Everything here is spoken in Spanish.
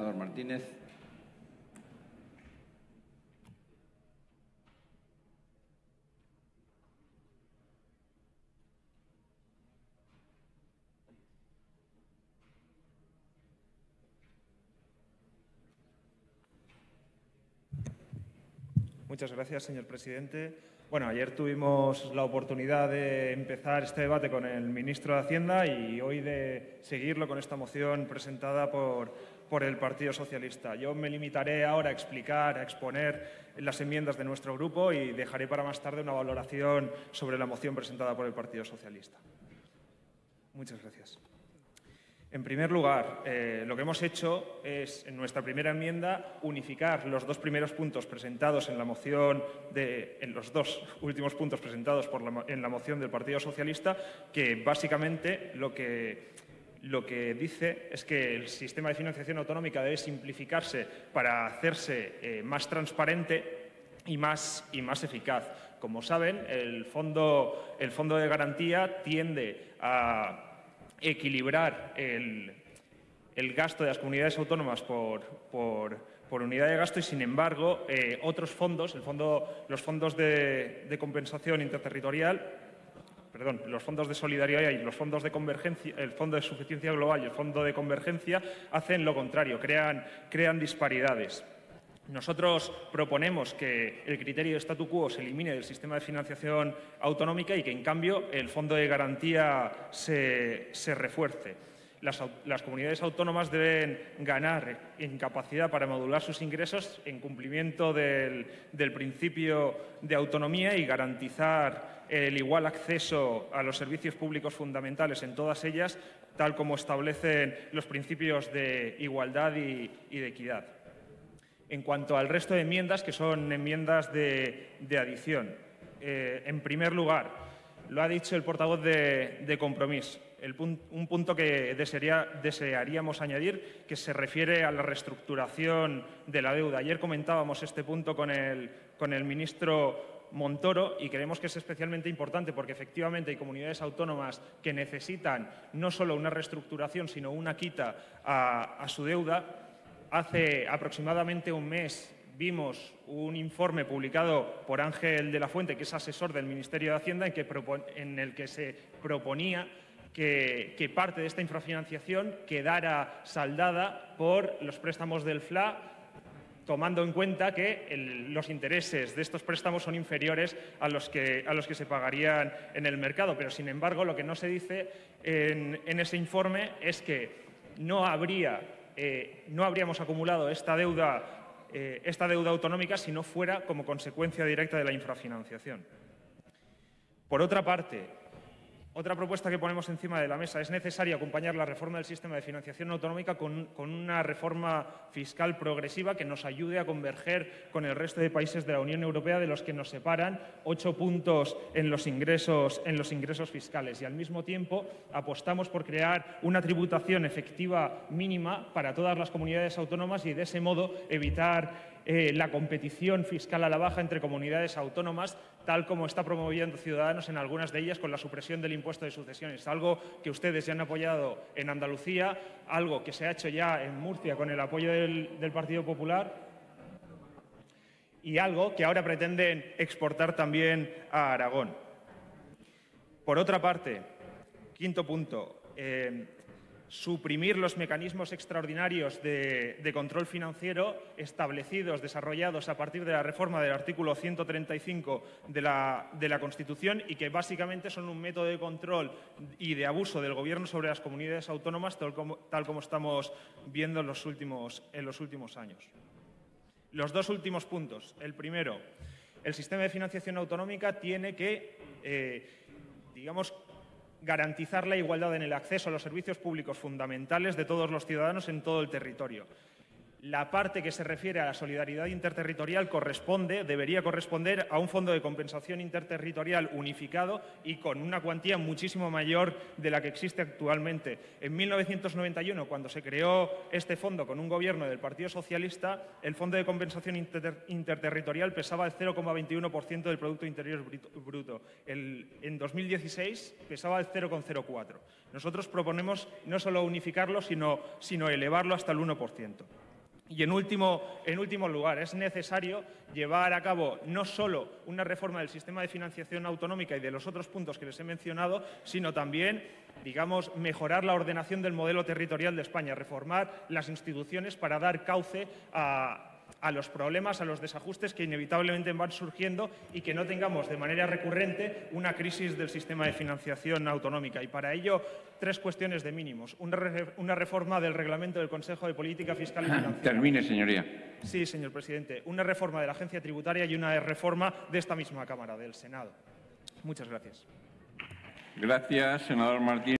Senador Martínez. Muchas gracias, señor presidente. Bueno, ayer tuvimos la oportunidad de empezar este debate con el ministro de Hacienda y hoy de seguirlo con esta moción presentada por, por el Partido Socialista. Yo me limitaré ahora a explicar, a exponer las enmiendas de nuestro grupo y dejaré para más tarde una valoración sobre la moción presentada por el Partido Socialista. Muchas gracias. En primer lugar, eh, lo que hemos hecho es, en nuestra primera enmienda, unificar los dos primeros puntos presentados en la moción, de, en los dos últimos puntos presentados por la, en la moción del Partido Socialista, que básicamente lo que, lo que dice es que el sistema de financiación autonómica debe simplificarse para hacerse eh, más transparente y más, y más eficaz. Como saben, el fondo, el fondo de garantía tiende a equilibrar el, gasto de las comunidades autónomas por, unidad de gasto y, sin embargo, eh, otros fondos, el fondo, los fondos de, compensación interterritorial, perdón, los fondos de solidaridad y los fondos de convergencia, el fondo de suficiencia global y el fondo de convergencia hacen lo contrario, crean, crean disparidades. Nosotros proponemos que el criterio de statu quo se elimine del sistema de financiación autonómica y que, en cambio, el fondo de garantía se, refuerce. Las, comunidades autónomas deben ganar en capacidad para modular sus ingresos en cumplimiento del, principio de autonomía y garantizar el igual acceso a los servicios públicos fundamentales en todas ellas, tal como establecen los principios de igualdad y de equidad en cuanto al resto de enmiendas, que son enmiendas de, adición. Eh, en primer lugar, lo ha dicho el portavoz de, de Compromís, un punto que desearíamos añadir, que se refiere a la reestructuración de la deuda. Ayer comentábamos este punto con el, con el ministro Montoro y creemos que es especialmente importante porque efectivamente hay comunidades autónomas que necesitan no solo una reestructuración, sino una quita a su deuda Hace aproximadamente un mes vimos un informe publicado por Ángel de la Fuente, que es asesor del Ministerio de Hacienda, en, el que se proponía que, parte de esta infrafinanciación quedara saldada por los préstamos del FLA, tomando en cuenta que los intereses de estos préstamos son inferiores a los, que, se pagarían en el mercado. Pero, sin embargo, lo que no se dice en ese informe es que no habría eh, no habríamos acumulado esta deuda, eh, esta deuda autonómica si no fuera como consecuencia directa de la infrafinanciación. Por otra parte, otra propuesta que ponemos encima de la mesa es necesario acompañar la reforma del sistema de financiación autonómica con, una reforma fiscal progresiva que nos ayude a converger con el resto de países de la Unión Europea de los que nos separan ocho puntos en los ingresos, en los ingresos fiscales. Y al mismo tiempo apostamos por crear una tributación efectiva mínima para todas las comunidades autónomas y de ese modo evitar eh, la competición fiscal a la baja entre comunidades autónomas, tal como está promoviendo Ciudadanos en algunas de ellas con la supresión del impuesto de sucesiones, algo que ustedes ya han apoyado en Andalucía, algo que se ha hecho ya en Murcia con el apoyo del, Partido Popular y algo que ahora pretenden exportar también a Aragón. Por otra parte, quinto punto, eh, suprimir los mecanismos extraordinarios de, control financiero establecidos, desarrollados a partir de la reforma del artículo 135 de la, de la, Constitución y que básicamente son un método de control y de abuso del Gobierno sobre las comunidades autónomas, tal como, estamos viendo en los, últimos, en los últimos años. Los dos últimos puntos. El primero, el sistema de financiación autonómica tiene que, eh, digamos, garantizar la igualdad en el acceso a los servicios públicos fundamentales de todos los ciudadanos en todo el territorio la parte que se refiere a la solidaridad interterritorial corresponde, debería corresponder a un fondo de compensación interterritorial unificado y con una cuantía muchísimo mayor de la que existe actualmente. En 1991, cuando se creó este fondo con un gobierno del Partido Socialista, el fondo de compensación interterritorial pesaba el 0,21% del Producto Interior Bruto. en 2016 pesaba el 0,04%. Nosotros proponemos no solo unificarlo, sino, sino elevarlo hasta el 1%. Y en último, lugar, es necesario llevar a cabo no solo una reforma del sistema de financiación autonómica y de los otros puntos que les he mencionado, sino también, digamos, mejorar la ordenación del modelo territorial de España, reformar las instituciones para dar cauce a, a los problemas, a los desajustes que inevitablemente van surgiendo y que no tengamos de manera recurrente una crisis del sistema de financiación autonómica. Y para ello, tres cuestiones de mínimos. Una, reforma del reglamento del Consejo de Política Fiscal y Financiera. Termine, señoría. Sí, señor presidente. Una reforma de la agencia tributaria y una reforma de esta misma Cámara, del Senado. Muchas gracias. Gracias, senador Martín.